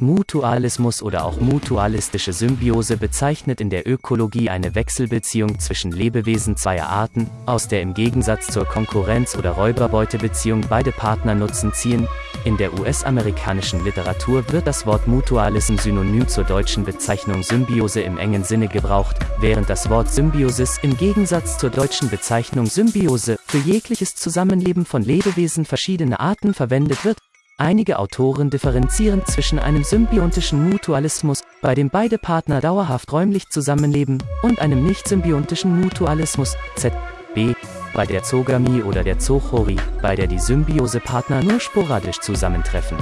Mutualismus oder auch mutualistische Symbiose bezeichnet in der Ökologie eine Wechselbeziehung zwischen Lebewesen zweier Arten, aus der im Gegensatz zur Konkurrenz- oder Räuberbeutebeziehung beide Partner Nutzen ziehen. In der US-amerikanischen Literatur wird das Wort Mutualism synonym zur deutschen Bezeichnung Symbiose im engen Sinne gebraucht, während das Wort Symbiosis im Gegensatz zur deutschen Bezeichnung Symbiose für jegliches Zusammenleben von Lebewesen verschiedener Arten verwendet wird. Einige Autoren differenzieren zwischen einem symbiontischen Mutualismus, bei dem beide Partner dauerhaft räumlich zusammenleben, und einem nicht-symbiontischen Mutualismus, ZB, bei der Zogamie oder der Zochorie, bei der die Symbiose-Partner nur sporadisch zusammentreffen.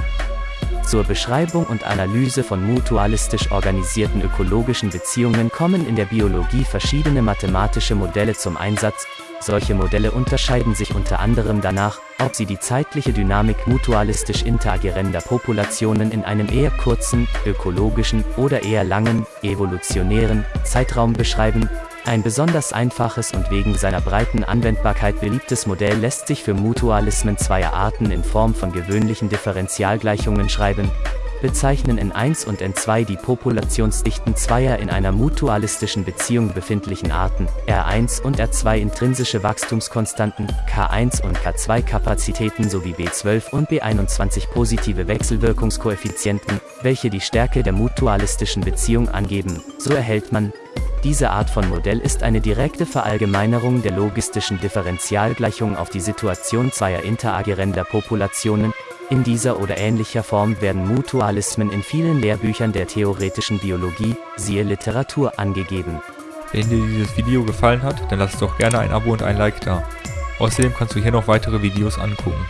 Zur Beschreibung und Analyse von mutualistisch organisierten ökologischen Beziehungen kommen in der Biologie verschiedene mathematische Modelle zum Einsatz, solche Modelle unterscheiden sich unter anderem danach, ob sie die zeitliche Dynamik mutualistisch interagerender Populationen in einem eher kurzen, ökologischen oder eher langen, evolutionären Zeitraum beschreiben. Ein besonders einfaches und wegen seiner breiten Anwendbarkeit beliebtes Modell lässt sich für Mutualismen zweier Arten in Form von gewöhnlichen Differentialgleichungen schreiben, bezeichnen N1 und N2 die Populationsdichten zweier in einer mutualistischen Beziehung befindlichen Arten, R1 und R2 intrinsische Wachstumskonstanten, K1 und K2 Kapazitäten sowie B12 und B21 positive Wechselwirkungskoeffizienten, welche die Stärke der mutualistischen Beziehung angeben. So erhält man diese Art von Modell ist eine direkte Verallgemeinerung der logistischen Differentialgleichung auf die Situation zweier interagerender Populationen, in dieser oder ähnlicher Form werden Mutualismen in vielen Lehrbüchern der theoretischen Biologie, siehe Literatur, angegeben. Wenn dir dieses Video gefallen hat, dann lass doch gerne ein Abo und ein Like da. Außerdem kannst du hier noch weitere Videos angucken.